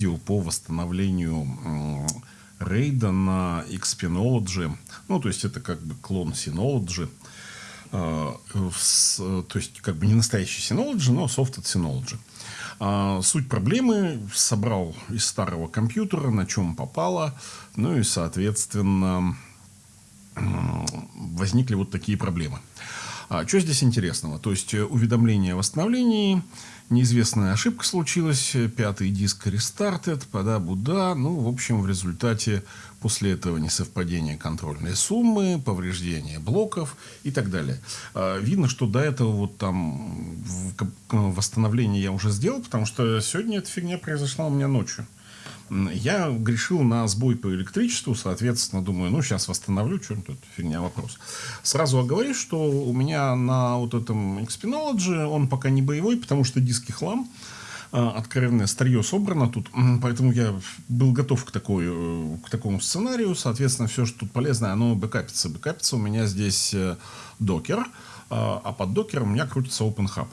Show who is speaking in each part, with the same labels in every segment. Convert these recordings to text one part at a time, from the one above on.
Speaker 1: видео по восстановлению рейда на Xpinology. Ну, то есть это как бы клон Synology. А, то есть как бы не настоящий Synology, но софт от Synology. А, суть проблемы собрал из старого компьютера, на чем попало. Ну и, соответственно, возникли вот такие проблемы. А что здесь интересного? То есть э, уведомление о восстановлении, неизвестная ошибка случилась, пятый диск рестартед, пода-буда. Ну, в общем, в результате после этого несовпадение контрольной суммы, повреждение блоков и так далее. А, видно, что до этого вот там восстановление я уже сделал, потому что сегодня эта фигня произошла у меня ночью. Я грешил на сбой по электричеству, соответственно, думаю, ну, сейчас восстановлю, что тут фигня вопрос. Сразу оговорюсь, что у меня на вот этом Xpinology он пока не боевой, потому что диски хлам а, откровенное старье собрано тут, поэтому я был готов к, такой, э, к такому сценарию. Соответственно, все, что тут полезное, оно бэкапится. Бэкапится у меня здесь э, докер, а, а под докером у меня крутится OpenHub.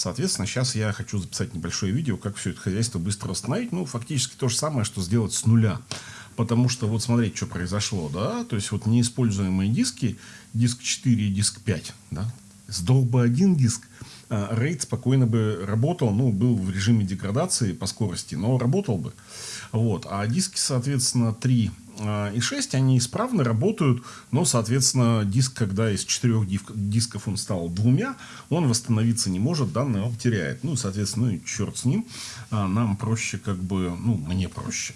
Speaker 1: Соответственно, сейчас я хочу записать небольшое видео, как все это хозяйство быстро восстановить. Ну, фактически то же самое, что сделать с нуля. Потому что вот смотрите, что произошло, да, то есть вот неиспользуемые диски, диск 4 и диск 5, да, сдох бы один диск, а рейд спокойно бы работал, ну, был в режиме деградации по скорости, но работал бы. Вот. А диски, соответственно, 3 а, и 6, они исправно работают, но, соответственно, диск, когда из четырех дисков он стал двумя, он восстановиться не может, данные он теряет. Ну, соответственно, ну, и черт с ним, а, нам проще как бы, ну, мне проще.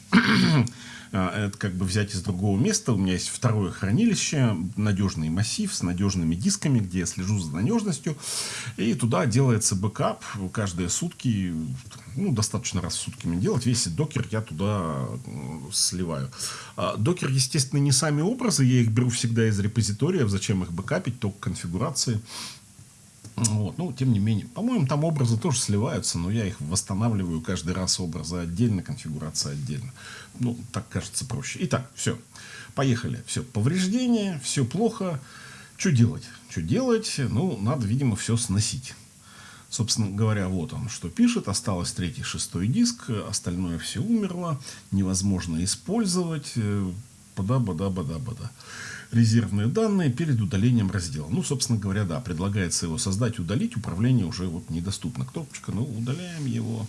Speaker 1: А, это как бы взять из другого места. У меня есть второе хранилище, надежный массив с надежными дисками, где я слежу за надежностью. И туда делается бэкап каждые сутки, ну, достаточно раз в сутки мне делать. Весь Docker я туда сливаю. А Docker, естественно, не сами образы, я их беру всегда из репозитория, зачем их бэкапить, только конфигурации. Вот. Ну, тем не менее, по-моему, там образы тоже сливаются, но я их восстанавливаю каждый раз образы отдельно, конфигурация отдельно. Ну, так кажется проще. Итак, все. Поехали. Все. Повреждения, все плохо. Что делать? Что делать? Ну, надо, видимо, все сносить. Собственно говоря, вот он что пишет. Осталось третий, шестой диск. Остальное все умерло. Невозможно использовать. Бада-бада-бада-бада резервные данные перед удалением раздела. Ну, собственно говоря, да, предлагается его создать, удалить. Управление уже вот недоступно. Кнопочка, ну, удаляем его.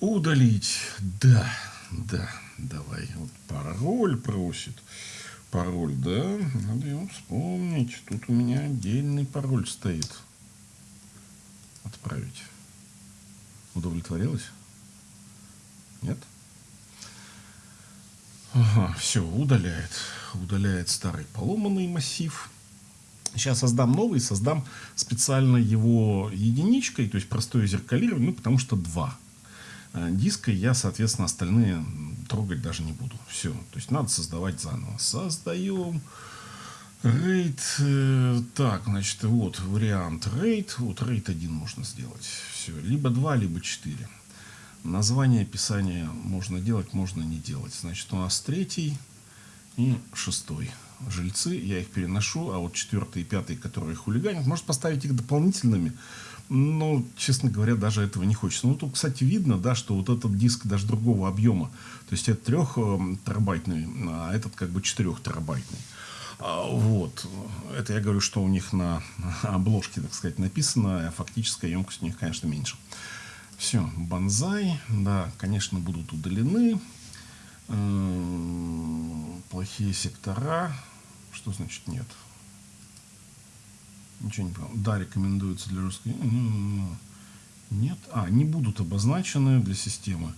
Speaker 1: Удалить. Да, да, давай. Вот пароль просит. Пароль, да, надо его вспомнить. Тут у меня отдельный пароль стоит. Отправить. Удовлетворилось? Нет? Ага, все, удаляет. Удаляет старый поломанный массив. Сейчас создам новый, создам специально его единичкой, то есть простое зеркалирование, ну, потому что два а, диска, я, соответственно, остальные трогать даже не буду. Все, то есть надо создавать заново. Создаем RAID. Э, так, значит, вот вариант RAID. Вот RAID 1 можно сделать. Все, либо 2, либо 4. Название, описание можно делать, можно не делать. Значит, у нас третий и шестой жильцы. Я их переношу, а вот четвертый и пятый, которые хулиганят, может поставить их дополнительными. Но, честно говоря, даже этого не хочется. Ну, тут, кстати, видно, да, что вот этот диск даже другого объема. То есть, это трех терабайтный, а этот как бы четырех терабайтный. А, вот. Это я говорю, что у них на обложке, так сказать, написано, а фактическая емкость у них, конечно, меньше. Все, банзай, да, конечно, будут удалены. Плохие сектора. Что значит нет? Ничего не понял. Да, рекомендуется для русской. Нет. А, не будут обозначены для системы.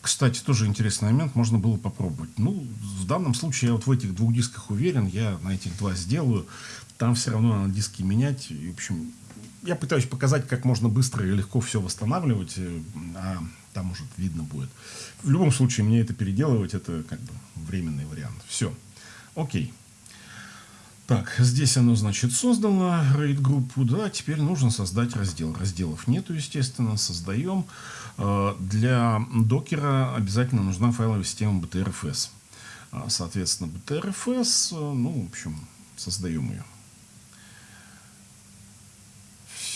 Speaker 1: Кстати, тоже интересный момент, можно было попробовать. Ну, в данном случае я вот в этих двух дисках уверен, я на этих два сделаю. Там все равно надо диски менять. И, в общем, я пытаюсь показать, как можно быстро и легко все восстанавливать, э, а там уже видно будет. В любом случае, мне это переделывать, это как бы временный вариант. Все. Окей. Так, здесь оно, значит, создало RAID-группу, да, теперь нужно создать раздел. Разделов нету, естественно, создаем. Э, для докера обязательно нужна файловая система BTRFS. А, соответственно, BTRFS, э, ну, в общем, создаем ее.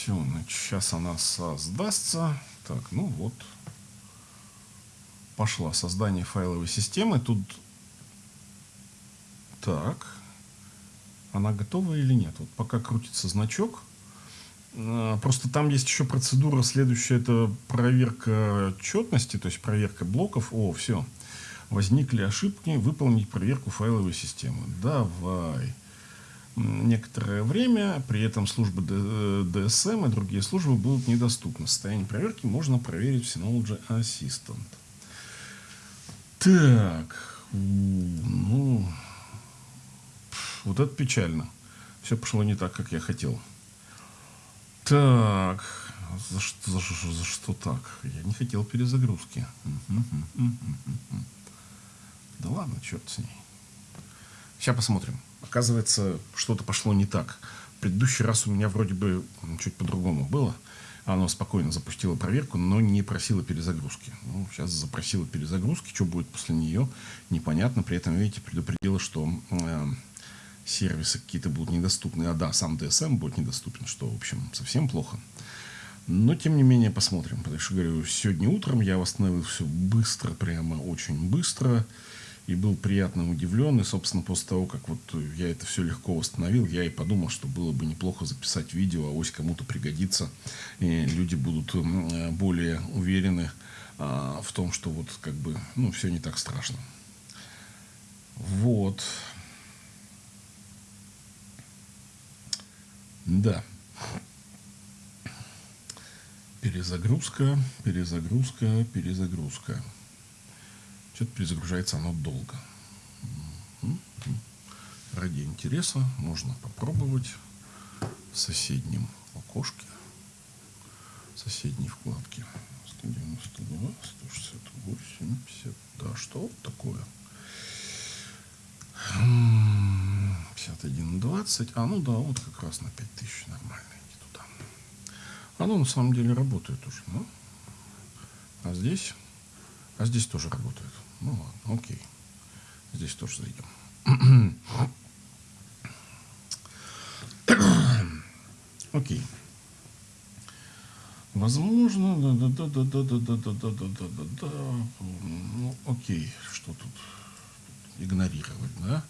Speaker 1: Все, сейчас она создастся. Так, ну вот. пошла создание файловой системы. Тут так, она готова или нет? Вот пока крутится значок. А, просто там есть еще процедура следующая, это проверка четности, то есть проверка блоков. О, все, возникли ошибки, выполнить проверку файловой системы. Давай. Некоторое время, при этом службы DSM и другие службы будут недоступны. Состояние проверки можно проверить в Synology Assistant. Так, ну, вот это печально. Все пошло не так, как я хотел. Так, за что, за, за, за что так? Я не хотел перезагрузки. Да ладно, черт с ней. Сейчас посмотрим. Оказывается, что-то пошло не так. В предыдущий раз у меня вроде бы чуть по-другому было. Оно спокойно запустило проверку, но не просило перезагрузки. Ну, сейчас запросило перезагрузки. Что будет после нее, непонятно. При этом, видите, предупредило, что э, сервисы какие-то будут недоступны. А да, сам DSM будет недоступен, что, в общем, совсем плохо. Но, тем не менее, посмотрим. Потому что, говорю, сегодня утром я восстановил все быстро, прямо очень быстро. И был приятно удивлен. И, собственно, после того, как вот я это все легко восстановил, я и подумал, что было бы неплохо записать видео, а ось кому-то пригодится. И люди будут более уверены а, в том, что вот как бы, ну, все не так страшно. Вот. Да. Перезагрузка, перезагрузка, перезагрузка. Что-то перезагружается оно долго. Ради интереса можно попробовать в соседнем окошке, в соседней вкладке. 192, 168, 50. Да, что такое? 51.20. А, ну да, вот как раз на 5000 нормально. Иди туда. Оно на самом деле работает уже. Ну. А здесь? А здесь тоже работает. Ну ладно, окей. Здесь тоже зайдем. Окей. Возможно, да, да, да, да, да, да, да, да, да, да, да, да. Ну, окей, что тут игнорировать, да?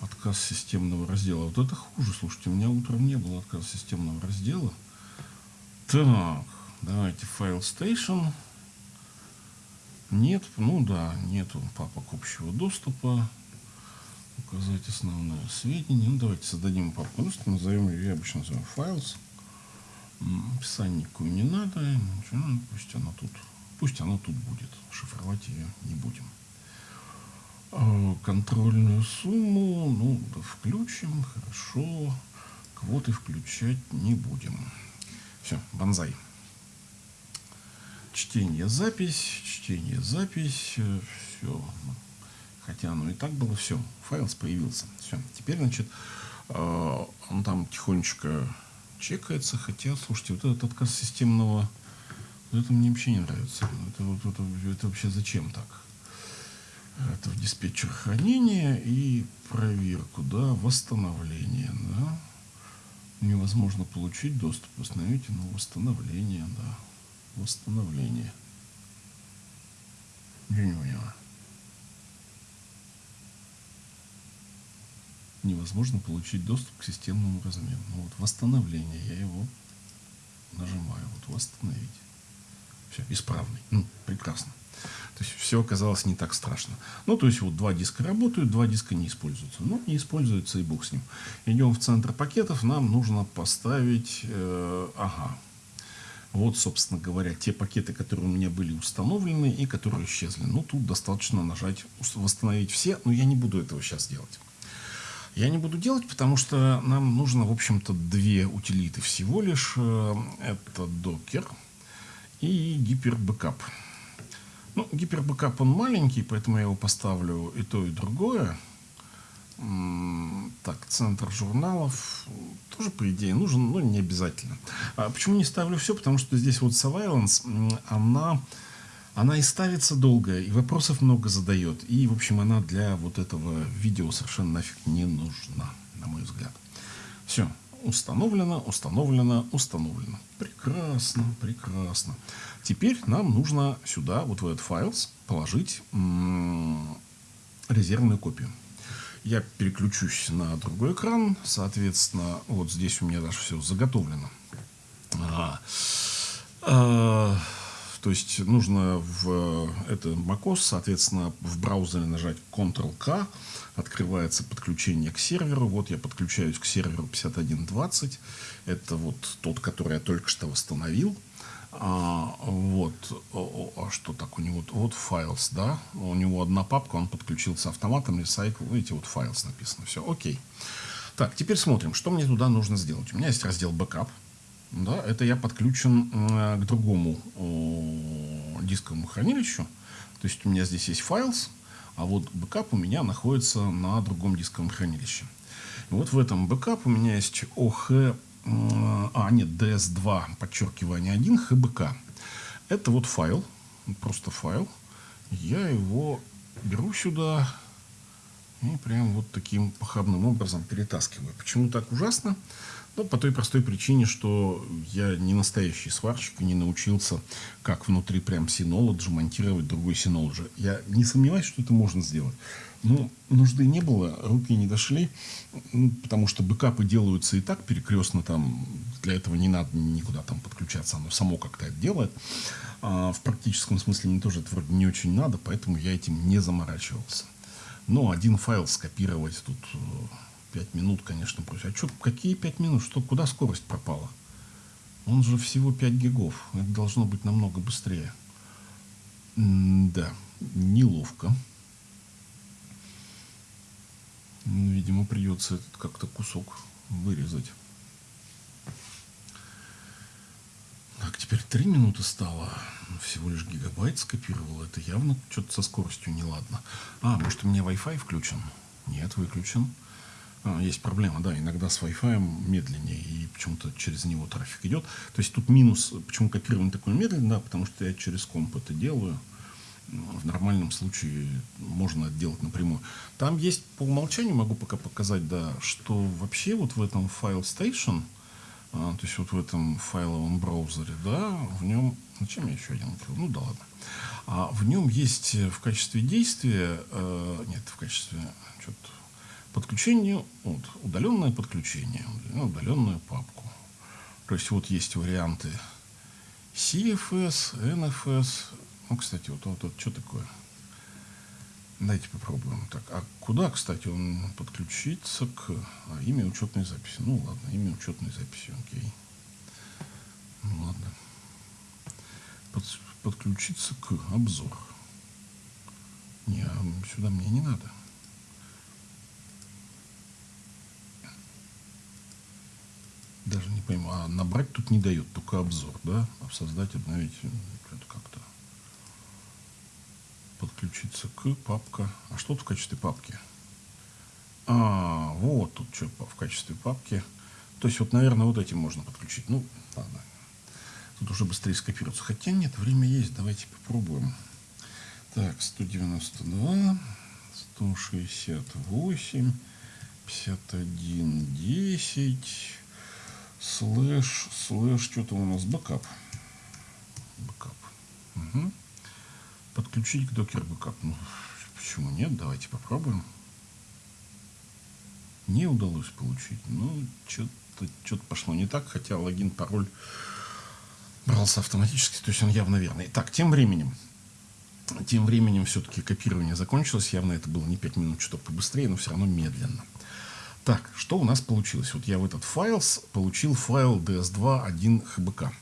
Speaker 1: Отказ системного раздела. Вот это хуже, слушайте, у меня утром не было отказа системного раздела. Так, давайте файл station. Нет, ну да, нету папок общего доступа. Указать основное сведения. Ну, давайте создадим папку. Просто назовем ее, я обычно называю files. Описание никакое не надо. Ничего, ну, пусть оно тут, пусть оно тут будет. Шифровать ее не будем. А, контрольную сумму, ну, включим, хорошо. Квоты включать не будем. Все, банзай. Чтение, запись, чтение, запись, все. Хотя оно и так было, все, файл появился. Все, теперь, значит, а, он там тихонечко чекается, хотя, слушайте, вот этот отказ системного, вот это мне вообще не нравится. Это, вот, это, это вообще зачем так? это в диспетчер хранения и проверку, да, восстановление, да. Невозможно получить доступ, восстановите, но восстановление, да, восстановление. Я не поняла. Невозможно получить доступ к системному размеру. Ну вот восстановление, я его нажимаю, вот восстановить. Все, исправный. Ну, прекрасно. То есть все оказалось не так страшно. Ну, то есть вот два диска работают, два диска не используются. Ну, не используются и бог с ним. Идем в центр пакетов, нам нужно поставить, э, ага, вот, собственно говоря, те пакеты, которые у меня были установлены и которые исчезли. Ну, тут достаточно нажать «Восстановить все», но я не буду этого сейчас делать. Я не буду делать, потому что нам нужно, в общем-то, две утилиты всего лишь. Э, это Docker и GiperBackup. Ну, гипербэкап он маленький, поэтому я его поставлю и то, и другое. Так, центр журналов тоже, по идее, нужен, но не обязательно. А почему не ставлю все? Потому что здесь вот surveillance, она, она и ставится долго, и вопросов много задает. И, в общем, она для вот этого видео совершенно нафиг не нужна, на мой взгляд. Все, установлено, установлено, установлено. Прекрасно, прекрасно. Теперь нам нужно сюда, вот в этот файл, положить резервную копию. Я переключусь на другой экран. Соответственно, вот здесь у меня даже все заготовлено. Ага. А, то есть нужно в это macOS, соответственно, в браузере нажать Ctrl-K, открывается подключение к серверу. Вот я подключаюсь к серверу 5120. Это вот тот, который я только что восстановил. А, вот, а что так у него? Вот files, да? У него одна папка, он подключился автоматом, recycle, видите, вот files написано. Все, окей. Так, теперь смотрим, что мне туда нужно сделать. У меня есть раздел backup. Да, это я подключен э, к другому э, дисковому хранилищу. То есть у меня здесь есть files, а вот бэкап у меня находится на другом дисковом хранилище. Вот в этом бэкап у меня есть OH а, нет, DS2, подчеркивание 1, HBK. Это вот файл, просто файл. Я его беру сюда и прям вот таким похабным образом перетаскиваю. Почему так ужасно? Ну, по той простой причине, что я не настоящий сварщик и не научился, как внутри прям Synology монтировать другой Synology. Я не сомневаюсь, что это можно сделать. Но нужды не было, руки не дошли, ну, потому что бэкапы делаются и так перекрестно, там, для этого не надо никуда там подключаться, оно само как-то это делает. А в практическом смысле мне тоже это вроде не очень надо, поэтому я этим не заморачивался. Но один файл скопировать тут э, 5 минут, конечно, проще. А что, какие 5 минут? Что, куда скорость пропала? Он же всего 5 гигов. Это должно быть намного быстрее. М да, неловко. Видимо, придется этот как-то кусок вырезать. Так, теперь 3 минуты стало. Всего лишь гигабайт скопировал. Это явно что-то со скоростью неладно. А, может, у меня Wi-Fi включен? Нет, выключен. А, есть проблема, да, иногда с Wi-Fi медленнее, и почему-то через него трафик идет. То есть тут минус, почему копирование такое медленное, да, потому что я через комп это делаю. В нормальном случае можно это делать напрямую. Там есть по умолчанию, могу пока показать, да, что вообще вот в этом File Station, а, то есть вот в этом файловом браузере, да, в нем, зачем я еще один открыл? Ну да ладно. А в нем есть в качестве действия, э, нет, в качестве, что-то подключение, вот, удаленное подключение, удаленную папку. То есть вот есть варианты CFS, NFS. Ну, кстати, вот, вот, вот что такое? Давайте попробуем. Так, а куда, кстати, он подключится к а, имя учетной записи? Ну, ладно, имя учетной записи, окей. Ну, ладно. Под, подключиться к обзор. Не, а сюда мне не надо. Даже не пойму. А набрать тут не дает, только обзор, да? А создать, обновить, это как-то подключиться к папка. А что тут в качестве папки? А, вот тут что в качестве папки. То есть вот, наверное, вот этим можно подключить. Ну, ладно. Тут уже быстрее скопируется. Хотя нет, время есть. Давайте попробуем. Так, 192, 168, 51, 10 слэш, слэш, что-то у нас бэкап. Бэкап. Угу. Подключить к Docker backup. Ну, почему нет? Давайте попробуем. Не удалось получить. Ну, что-то что пошло не так, хотя логин, пароль брался автоматически, то есть он явно верный. Так, тем временем, тем временем все-таки копирование закончилось. Явно это было не 5 минут, что побыстрее, но все равно медленно. Так, что у нас получилось? Вот я в этот файл получил файл ds2 1 hbk.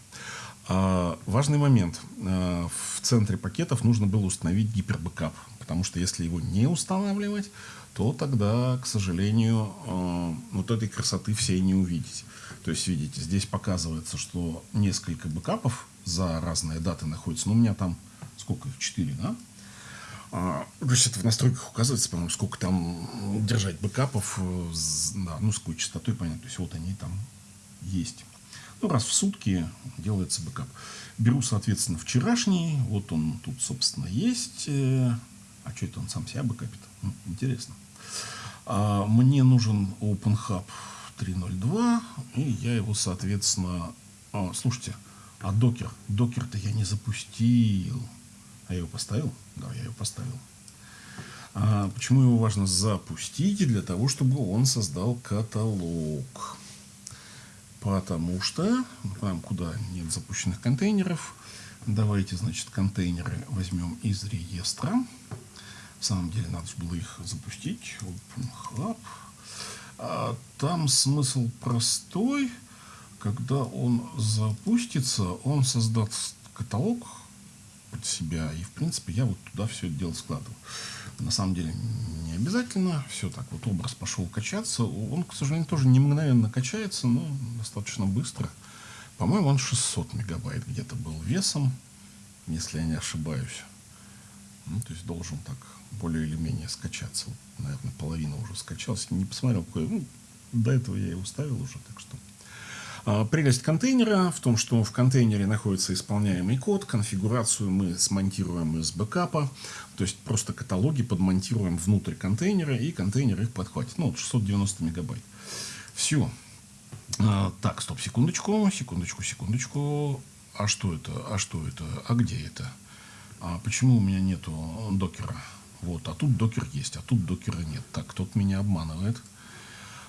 Speaker 1: А, важный момент. А, в центре пакетов нужно было установить гипербэкап, потому что если его не устанавливать, то тогда, к сожалению, а, вот этой красоты всей не увидеть. То есть, видите, здесь показывается, что несколько бэкапов за разные даты находятся. Ну, у меня там сколько их? Четыре, да? То есть это в настройках указывается, по-моему, сколько там держать бэкапов, э, да, ну, с какой частотой, понятно. То есть вот они там есть. Ну, раз в сутки делается бэкап. Беру, соответственно, вчерашний. Вот он тут, собственно, есть. Э, а что это он сам себя бэкапит? Интересно. А мне нужен OpenHub. 3.0.2, и я его, соответственно... А, слушайте, а докер? Докер-то я не запустил. А я его поставил? Да, я его поставил. А почему его важно запустить? Для того, чтобы он создал каталог. Потому что там, куда нет запущенных контейнеров, давайте, значит, контейнеры возьмем из реестра. В самом деле, надо было их запустить. OpenHub. А там смысл простой. Когда он запустится, он создаст каталог под себя. И, в принципе, я вот туда все это дело складываю. На самом деле, не обязательно. Все так вот, образ пошел качаться. Он, к сожалению, тоже не мгновенно качается, но достаточно быстро. По-моему, он 600 мегабайт где-то был весом, если я не ошибаюсь. Ну, то есть должен так более или менее скачаться. Наверное, половина уже скачалась. Не посмотрел, какой. Ну, до этого я его ставил уже, так что... А, прелесть контейнера в том, что в контейнере находится исполняемый код, конфигурацию мы смонтируем из бэкапа, то есть просто каталоги подмонтируем внутрь контейнера, и контейнер их подхватит. Ну, вот 690 мегабайт. Все. А, так, стоп, секундочку, секундочку, секундочку. А что это? А что это? А где это? А почему у меня нету докера? Вот, а тут докер есть, а тут докера нет. Так, кто-то меня обманывает.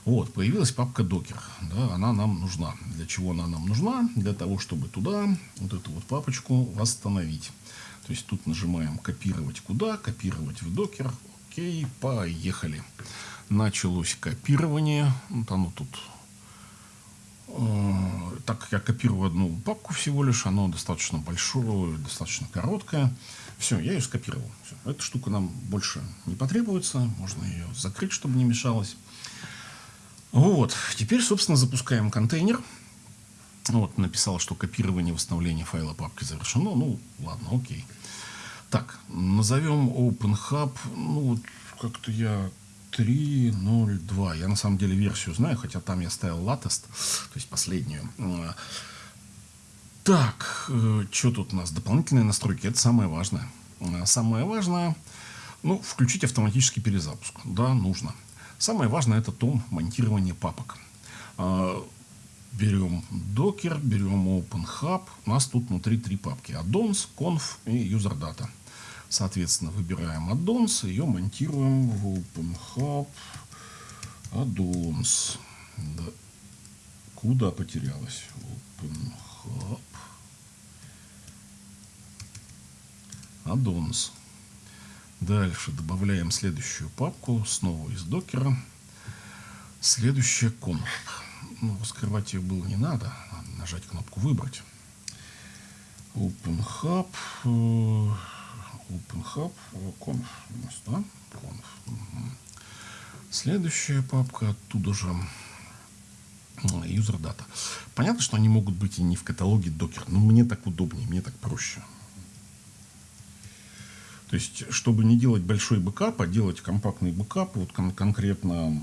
Speaker 1: Вот, появилась папка докер. Да, она нам нужна. Для чего она нам нужна? Для того, чтобы туда вот эту вот папочку восстановить. То есть тут нажимаем копировать куда, копировать в докер. Окей, поехали. Началось копирование. Вот оно тут Э, так как я копирую одну папку всего лишь, оно достаточно большое, достаточно короткое. Все, я ее скопировал. Все. Эта штука нам больше не потребуется. Можно ее закрыть, чтобы не мешалось. Вот. Теперь, собственно, запускаем контейнер. Вот, написал, что копирование и восстановление файла папки завершено. Ну, ладно, окей. Так, назовем OpenHub. Ну, как-то я 3.0.2. Я на самом деле версию знаю, хотя там я ставил latest, то есть последнюю. Так, э, что тут у нас? Дополнительные настройки. Это самое важное. Э, самое важное, ну, включить автоматический перезапуск. Да, нужно. Самое важное это том монтирования папок. Э, берем Docker, берем OpenHub. У нас тут внутри три папки. Addons, Conf и UserData. Соответственно, выбираем addons, ее монтируем в OpenHub addons. Да. Куда потерялась? OpenHub addons. Дальше добавляем следующую папку, снова из докера. Следующая conf. Ну, раскрывать ее было не надо. надо нажать кнопку «Выбрать». OpenHAB. Э, OpenHAB, conf да? Conf. Следующая папка оттуда же user data. Понятно, что они могут быть и не в каталоге Docker, но мне так удобнее, мне так проще. То есть, чтобы не делать большой бэкап, а делать компактный бэкап, вот кон конкретно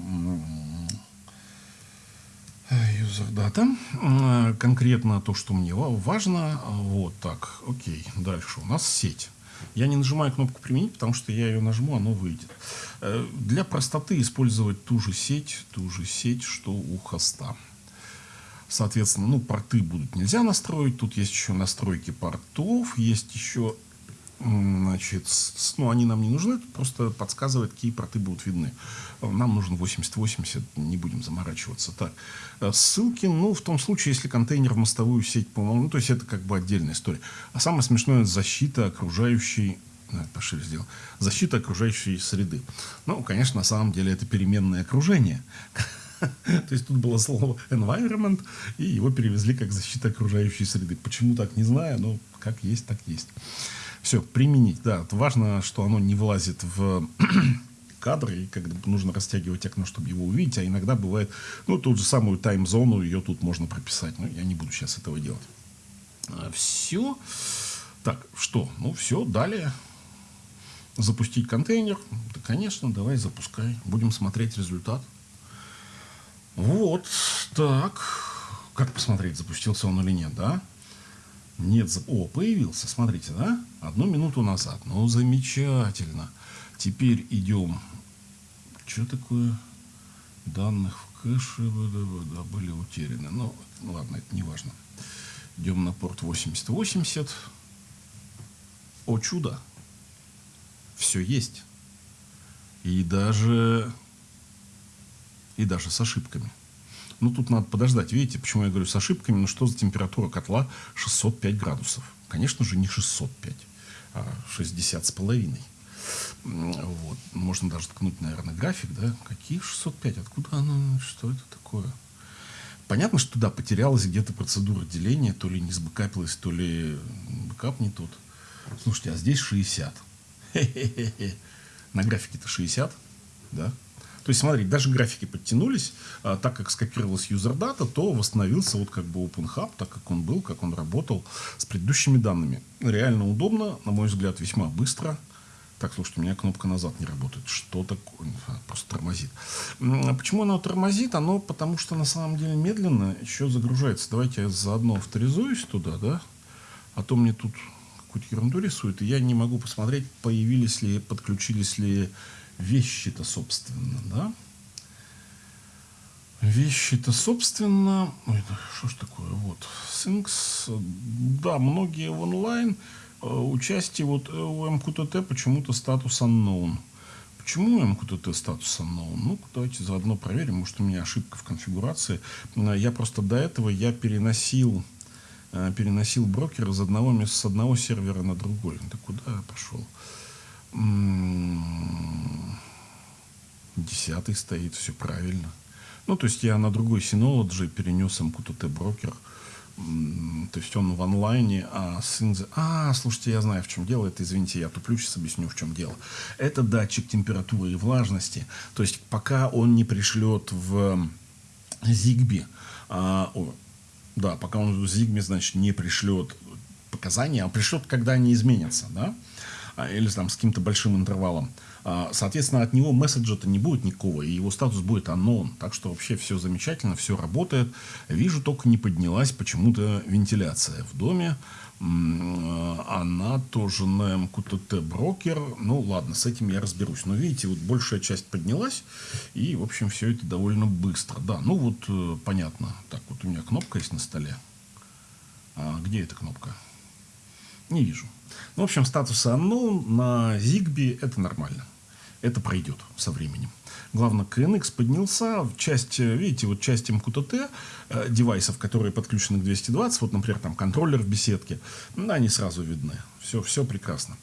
Speaker 1: user data, конкретно то, что мне важно, вот так, окей, дальше у нас сеть. Я не нажимаю кнопку «Применить», потому что я ее нажму, оно выйдет. Э, для простоты использовать ту же сеть, ту же сеть, что у хоста. Соответственно, ну, порты будут нельзя настроить. Тут есть еще настройки портов, есть еще Значит, ну, они нам не нужны, просто подсказывает, какие порты будут видны. Нам нужен 8080, не будем заморачиваться. Так, э, ссылки, ну, в том случае, если контейнер в мостовую сеть, по-моему, ну, то есть это как бы отдельная история. А самое смешное, защита окружающей ну, пошире сделал. Защита окружающей среды. Ну, конечно, на самом деле это переменное окружение. То есть тут было слово environment, и его перевезли как защита окружающей среды. Почему так, не знаю, но как есть, так есть. Все, применить, да. Важно, что оно не влазит в кадры, и когда нужно растягивать окно, чтобы его увидеть, а иногда бывает, ну, ту же самую тайм-зону, ее тут можно прописать, но я не буду сейчас этого делать. А, все. Так, что? Ну, все, далее. Запустить контейнер. Да, конечно, давай запускай. Будем смотреть результат. Вот, так. Как посмотреть, запустился он или нет, да? Нет, о, появился, смотрите, да? Одну минуту назад. Ну, замечательно. Теперь идем. Что такое? Данных в кэши да, были утеряны. Ну, ладно, это не важно. Идем на порт 8080. О чудо! Все есть. И даже, и даже с ошибками. Ну, тут надо подождать. Видите, почему я говорю с ошибками? Ну, что за температура котла 605 градусов? Конечно же, не 605, а 60 с половиной. Вот. Можно даже ткнуть, наверное, график, да? Какие 605? Откуда оно? Что это такое? Понятно, что туда потерялась где-то процедура деления, то ли не сбэкапилась, то ли бэкап не тот. Слушайте, а здесь 60. Хе-хе-хе. На графике-то 60, да? То есть, смотрите, даже графики подтянулись, а, так как скопировалась user data, то восстановился вот как бы OpenHAB, так как он был, как он работал с предыдущими данными. Реально удобно, на мой взгляд, весьма быстро. Так, слушайте, у меня кнопка назад не работает. Что такое? Просто тормозит. А почему она тормозит? Оно потому что на самом деле медленно еще загружается. Давайте я заодно авторизуюсь туда, да? А то мне тут какую-то ерунду рисует, и я не могу посмотреть, появились ли, подключились ли вещи-то, собственно, да? Вещи-то, собственно... Ой, да, что ж такое? Вот. Синкс. Да, многие в онлайн. Э, участие вот э, у МКТТ почему-то статус unknown. Почему МКТТ статус unknown? Ну, давайте заодно проверим. Может, у меня ошибка в конфигурации. Э, я просто до этого я переносил переносил брокер из одного места, с одного сервера на другой. Да куда я пошел? Десятый стоит, все правильно. Ну, то есть я на другой Synology перенес MQTT брокер. То есть он в онлайне, а сын... А, слушайте, я знаю, в чем дело. Это, извините, я туплю, сейчас объясню, в чем дело. Это датчик температуры и влажности. То есть пока он не пришлет в Zigbee, а, да, пока он в Zigbee, значит, не пришлет показания, а пришлет, когда они изменятся, да, а, или там с каким-то большим интервалом. А, соответственно, от него месседжа-то не будет никакого, и его статус будет unknown. Так что вообще все замечательно, все работает. Вижу, только не поднялась почему-то вентиляция в доме. Она тоже на МКТТ брокер. Ну, ладно, с этим я разберусь. Но видите, вот большая часть поднялась, и, в общем, все это довольно быстро. Да, ну вот, э, понятно. Так, вот у меня кнопка есть на столе. А где эта кнопка? Не вижу. Ну, в общем, статус unknown на Zigbee это нормально. Это пройдет со временем. Главное, KNX поднялся. Часть, видите, вот часть MQTT э, девайсов, которые подключены к 220, вот, например, там контроллер в беседке, ну, они сразу видны. Все, все прекрасно.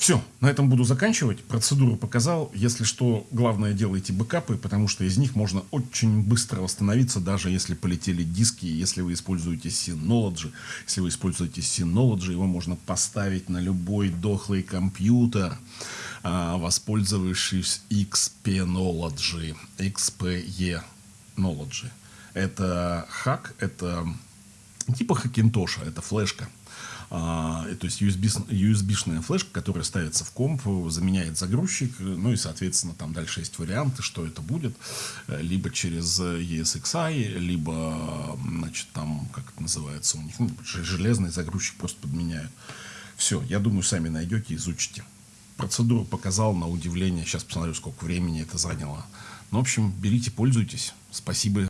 Speaker 1: Все, на этом буду заканчивать. Процедуру показал. Если что, главное делайте бэкапы, потому что из них можно очень быстро восстановиться, даже если полетели диски, если вы используете Synology. Если вы используете Synology, его можно поставить на любой дохлый компьютер, а, воспользовавшись XP-Nology, XPE-Nology. Это хак, это типа хакинтоша, это флешка. А, то есть USB, USB-шная флешка, которая ставится в комп, заменяет загрузчик, ну и, соответственно, там дальше есть варианты, что это будет, э, либо через ESXi, либо, значит, там, как это называется у них, ну, железный загрузчик просто подменяют. Все, я думаю, сами найдете, изучите. Процедуру показал на удивление, сейчас посмотрю, сколько времени это заняло. Ну, в общем, берите, пользуйтесь. Спасибо